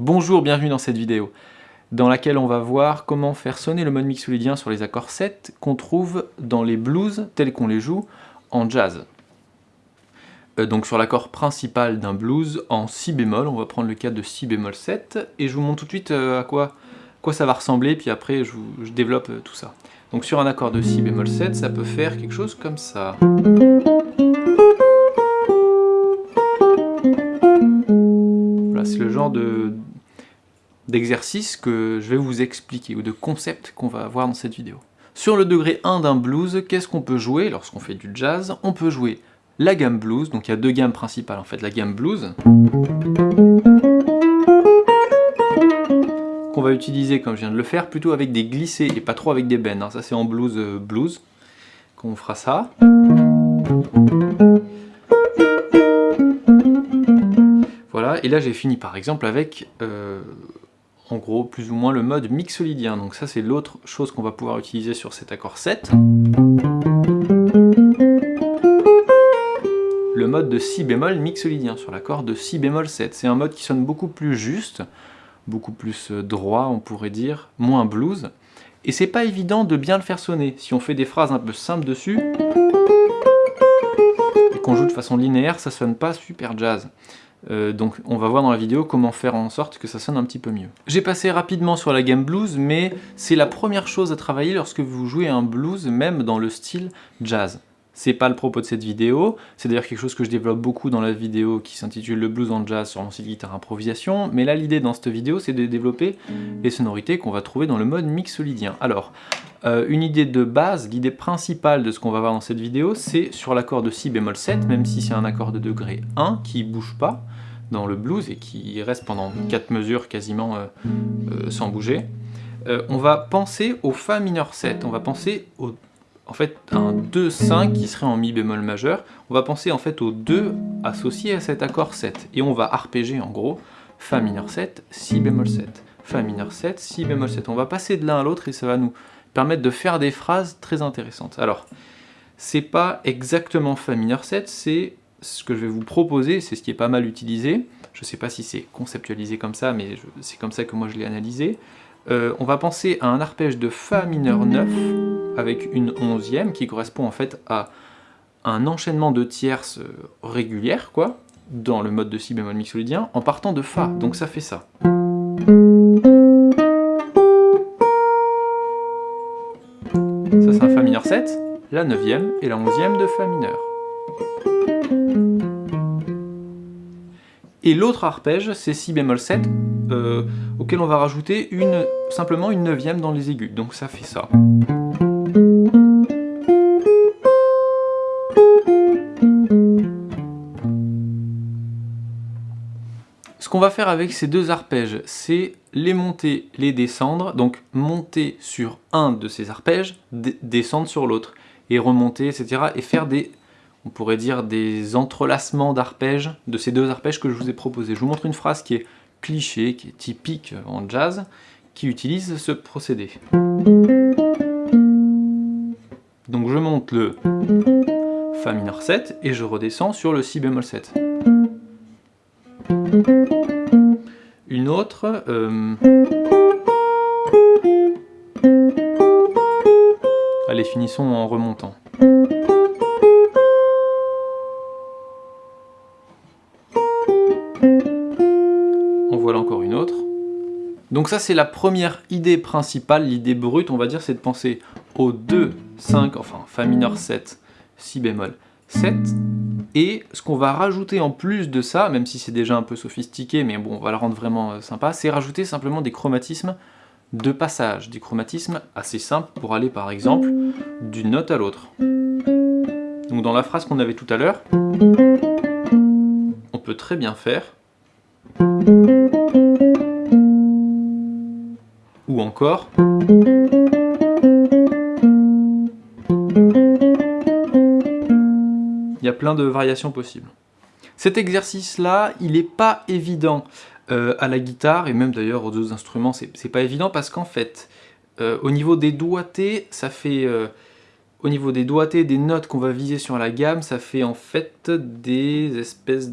Bonjour, bienvenue dans cette vidéo, dans laquelle on va voir comment faire sonner le mode mixolydien sur les accords 7 qu'on trouve dans les blues tels qu'on les joue en jazz. Euh, donc sur l'accord principal d'un blues en si bémol, on va prendre le cas de si bémol 7, et je vous montre tout de suite euh, à quoi, ça va ressembler, puis après je, je développe euh, tout ça. Donc sur un accord de si bémol 7, ça peut faire quelque chose comme ça. Voilà, c'est le genre de, d'exercices que je vais vous expliquer, ou de concepts qu'on va voir dans cette vidéo. Sur le degré 1 d'un blues, qu'est-ce qu'on peut jouer lorsqu'on fait du jazz? On peut jouer la gamme blues, donc il y a deux gammes principales en fait, la gamme blues, qu'on va utiliser, comme je viens de le faire, plutôt avec des glissés et pas trop avec des bends, hein. ça c'est en blues euh, blues qu'on fera ça. Voilà, et là j'ai fini par exemple avec euh, en gros plus ou moins le mode mixolydien. Donc ça c'est l'autre chose qu'on va pouvoir utiliser sur cet accord 7. Le mode de si bémol mixolydien sur l'accord de si bémol 7. C'est un mode qui sonne beaucoup plus juste, beaucoup plus euh, droit on pourrait dire, moins blues. Et c'est pas évident de bien le faire sonner. Si on fait des phrases un peu simples dessus, et qu'on joue de façon linéaire, ça sonne pas super jazz. Euh, donc on va voir dans la vidéo comment faire en sorte que ça sonne un petit peu mieux. J'ai passé rapidement sur la gamme blues, mais c'est la première chose à travailler lorsque vous jouez un blues, même dans le style jazz. C'est pas le propos de cette vidéo, c'est d'ailleurs quelque chose que je développe beaucoup dans la vidéo qui s'intitule Le blues en jazz sur mon site guitare improvisation, mais là l'idée dans cette vidéo c'est de développer les sonorités qu'on va trouver dans le mode mixolydien. Alors, euh, une idée de base, l'idée principale de ce qu'on va voir dans cette vidéo, c'est sur l'accord de si bémol 7, même si c'est un accord de degré 1 qui bouge pas dans le blues et qui reste pendant 4 mesures quasiment euh, euh, sans bouger, on va penser au Fa mineur 7, on va penser au en fait un 2-5 qui serait en Mi bémol majeur, on va penser en fait au 2 associé à cet accord 7, et on va arpéger en gros Fa mineur 7, Si bémol 7, Fa mineur 7, Si bémol 7. On va passer de l'un à l'autre et ça va nous permettre de faire des phrases très intéressantes. Alors, c'est pas exactement Fa mineur 7, c'est ce que je vais vous proposer, c'est ce qui est pas mal utilisé, je sais pas si c'est conceptualisé comme ça, mais c'est comme ça que moi je l'ai analysé. Euh, on va penser à un arpège de Fa mineur 9 avec une onzième qui correspond en fait à un enchaînement de tierces euh, régulières, quoi, dans le mode de si bémol mixolydien, en partant de Fa, donc ça fait ça. Ça c'est un Fa mineur 7, la neuvième et la onzième de Fa mineur. Et l'autre arpège, c'est Si bémol 7, euh, auquel on va rajouter une, simplement une neuvième dans les aigus. Donc ça fait ça. Ce qu'on va faire avec ces deux arpèges, c'est les monter, les descendre, donc monter sur un de ces arpèges, descendre sur l'autre, et remonter, etc. et faire des on pourrait dire des entrelacements d'arpèges, de ces deux arpèges que je vous ai proposés. Je vous montre une phrase qui est cliché, qui est typique en jazz, qui utilise ce procédé. Donc je monte le Fa mineur 7 et je redescends sur le Si bémol 7. Une autre... Euh, allez, finissons en remontant. Donc ça c'est la première idée principale, l'idée brute on va dire, c'est de penser au 2, 5, enfin Fa mineur 7, Si bémol 7, et ce qu'on va rajouter en plus de ça, même si c'est déjà un peu sophistiqué, mais bon on va le rendre vraiment euh, sympa, c'est rajouter simplement des chromatismes de passage, des chromatismes assez simples pour aller par exemple d'une note à l'autre. Donc dans la phrase qu'on avait tout à l'heure, on peut très bien faire encore il y a plein de variations possibles. Cet exercice-là, il n'est pas évident euh, à la guitare, et même d'ailleurs aux deux instruments, c'est pas évident parce qu'en fait, euh, au niveau des doigtés, ça fait... Euh, au niveau des doigtés, des notes qu'on va viser sur la gamme, ça fait en fait des espèces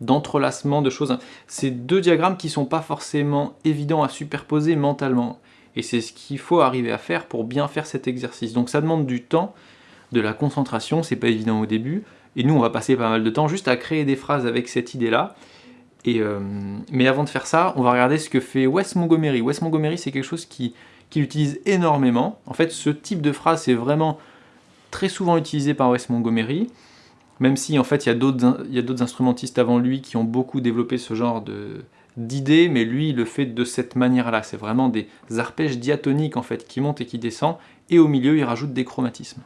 d'entrelacement de choses. C'est deux diagrammes qui sont pas forcément évidents à superposer mentalement. Et c'est ce qu'il faut arriver à faire pour bien faire cet exercice. Donc ça demande du temps, de la concentration, c'est pas évident au début. Et nous, on va passer pas mal de temps juste à créer des phrases avec cette idée-là. Et euh, mais avant de faire ça, on va regarder ce que fait Wes Montgomery. Wes Montgomery, c'est quelque chose qui, qu'il utilise énormément. En fait, ce type de phrase, c'est vraiment très souvent utilisé par Wes Montgomery, même si en fait il y a d'autres instrumentistes avant lui qui ont beaucoup développé ce genre d'idées, mais lui il le fait de cette manière-là. C'est vraiment des arpèges diatoniques en fait qui montent et qui descendent, et au milieu il rajoute des chromatismes.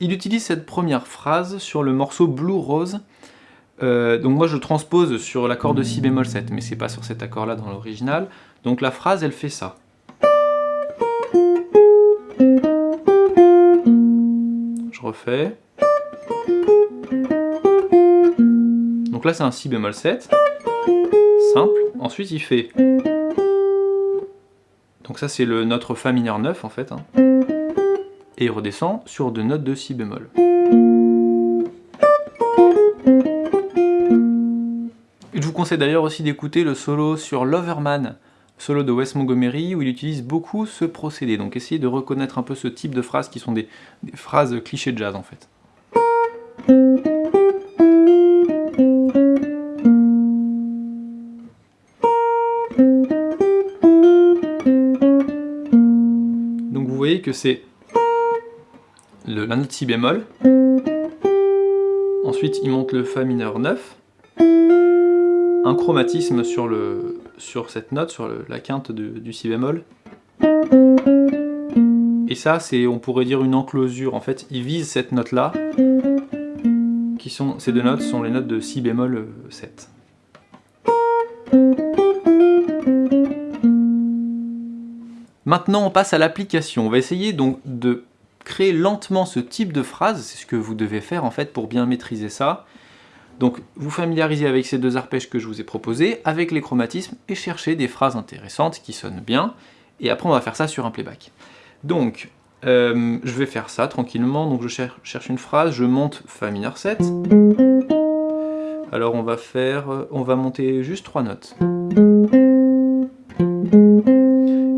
Il utilise cette première phrase sur le morceau Blue Rose. Euh, donc moi je transpose sur l'accord de si bémol 7, mais c'est pas sur cet accord-là dans l'original. Donc la phrase elle fait ça. refait. Donc là c'est un si bémol 7, simple. Ensuite il fait... Donc ça c'est le notre fa mineur 9 en fait. Hein. Et il redescend sur deux notes de si bémol. Je vous conseille d'ailleurs aussi d'écouter le solo sur Loverman, solo de Wes Montgomery où il utilise beaucoup ce procédé. Donc essayez de reconnaître un peu ce type de phrases qui sont des, phrases clichés de jazz en fait. C'est la note si bémol, ensuite il monte le fa mineur 9, un chromatisme sur, cette note, sur la quinte du si bémol. Et ça, c'est, on pourrait dire une enclosure. En fait, il vise cette note-là, ces deux notes sont les notes de si bémol 7. Maintenant, on passe à l'application. On va essayer donc de créer lentement ce type de phrase. C'est ce que vous devez faire en fait pour bien maîtriser ça. Donc vous familiarisez avec ces deux arpèges que je vous ai proposés, avec les chromatismes, et cherchez des phrases intéressantes qui sonnent bien, et après on va faire ça sur un playback. Donc, euh, je vais faire ça tranquillement, donc je cherche une phrase, je monte Fa mineur 7, alors on va faire, euh, on va monter juste trois notes.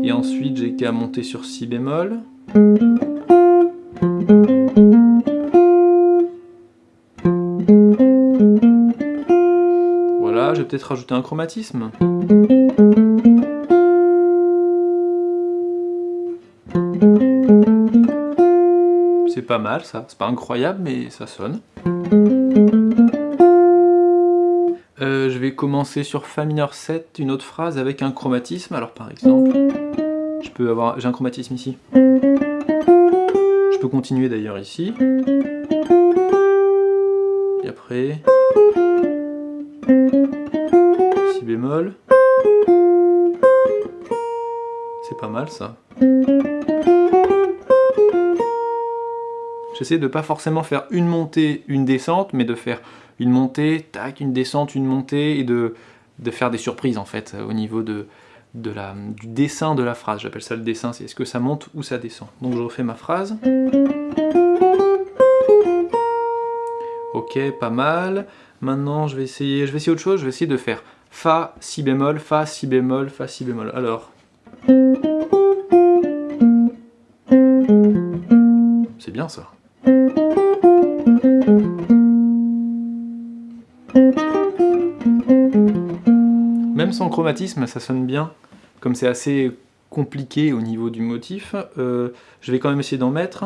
Et ensuite j'ai qu'à monter sur Si bémol. je vais peut-être rajouter un chromatisme. C'est pas mal ça, c'est pas incroyable mais ça sonne. Vais commencer sur Fa mineur 7, une autre phrase avec un chromatisme. Alors par exemple, je peux avoir, j'ai un chromatisme ici. Je peux continuer d'ailleurs ici. Et après bémol. C'est pas mal ça. J'essaie de pas forcément faire une montée, une descente, mais de faire une montée, tac, une descente, une montée, et de, faire des surprises en fait au niveau de, de du dessin de la phrase. J'appelle ça le dessin, c'est est-ce que ça monte ou ça descend. Donc je refais ma phrase. Ok, pas mal. Maintenant, je vais essayer, je vais essayer autre chose. Je vais essayer de faire Fa, Si bémol, Fa, Si bémol, Fa, Si bémol. Alors. C'est bien ça. Sans chromatisme, ça sonne bien. Comme c'est assez compliqué au niveau du motif, euh, je vais quand même essayer d'en mettre.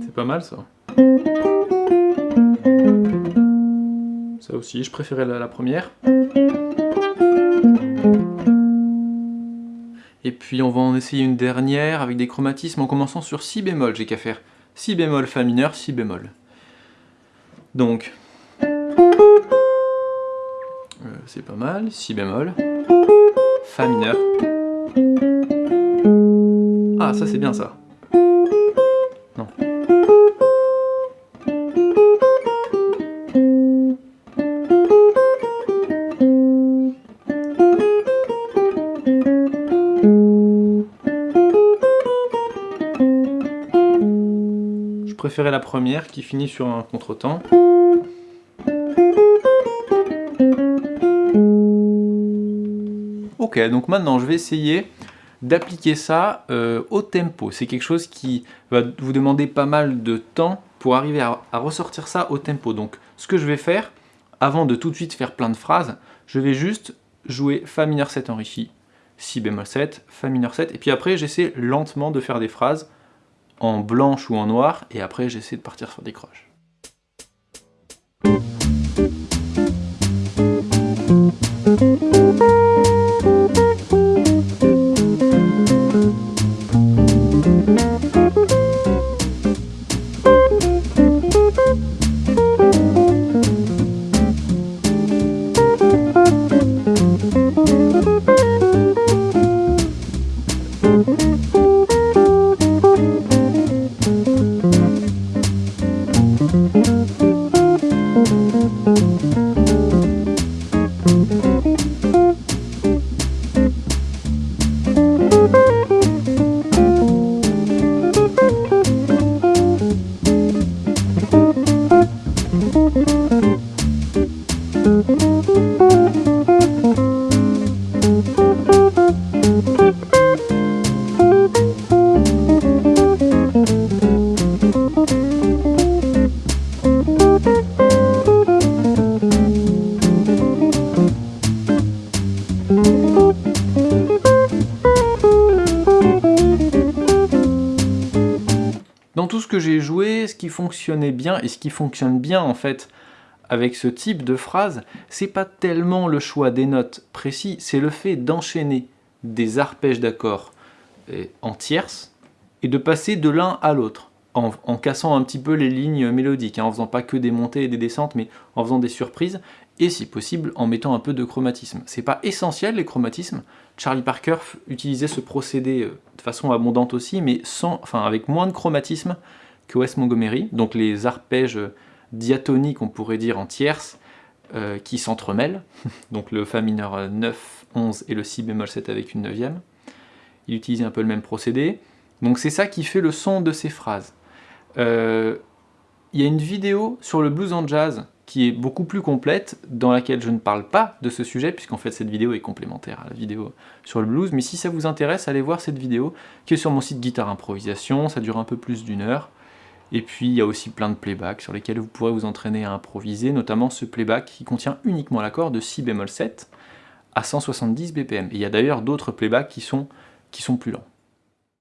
C'est pas mal ça. Ça aussi, je préférais la, première. Et puis on va en essayer une dernière avec des chromatismes en commençant sur si bémol. J'ai qu'à faire si bémol, fa mineur, si bémol. Donc, euh, c'est pas mal, si bémol, fa mineur. Ah, ça c'est bien ça. La première qui finit sur un contretemps. Ok, donc maintenant je vais essayer d'appliquer ça euh, au tempo. C'est quelque chose qui va vous demander pas mal de temps pour arriver à, ressortir ça au tempo. Donc ce que je vais faire, avant de tout de suite faire plein de phrases, je vais juste jouer Fa mineur 7 enrichi, Si bémol 7, Fa mineur 7, et puis après j'essaie lentement de faire des phrases en blanche ou en noir, et après j'essaie de partir sur des croches. Dans tout ce que j'ai joué, ce qui fonctionnait bien, et ce qui fonctionne bien en fait avec ce type de phrase, c'est pas tellement le choix des notes précis, c'est le fait d'enchaîner des arpèges d'accords en tierces et de passer de l'un à l'autre, en, cassant un petit peu les lignes mélodiques, hein, en faisant pas que des montées et des descentes, mais en faisant des surprises, et si possible en mettant un peu de chromatisme. C'est pas essentiel les chromatismes, Charlie Parker utilisait ce procédé euh, de façon abondante aussi, mais sans, enfin, avec moins de chromatisme que Wes Montgomery, donc les arpèges diatoniques, on pourrait dire en tierces, euh, qui s'entremêlent, donc le Fa mineur 9, 11 et le Si bémol 7 avec une neuvième. Il utilisait un peu le même procédé. Donc c'est ça qui fait le son de ces phrases. Euh, il y a une vidéo sur le blues en jazz qui est beaucoup plus complète, dans laquelle je ne parle pas de ce sujet, puisqu'en fait cette vidéo est complémentaire à la vidéo sur le blues, mais si ça vous intéresse, allez voir cette vidéo, qui est sur mon site Guitare Improvisation, ça dure un peu plus d'une heure, et puis il y a aussi plein de playbacks sur lesquels vous pourrez vous entraîner à improviser, notamment ce playback qui contient uniquement l'accord de si bémol 7 à 170 BPM. Et il y a d'ailleurs d'autres playbacks qui sont, qui sont plus lents.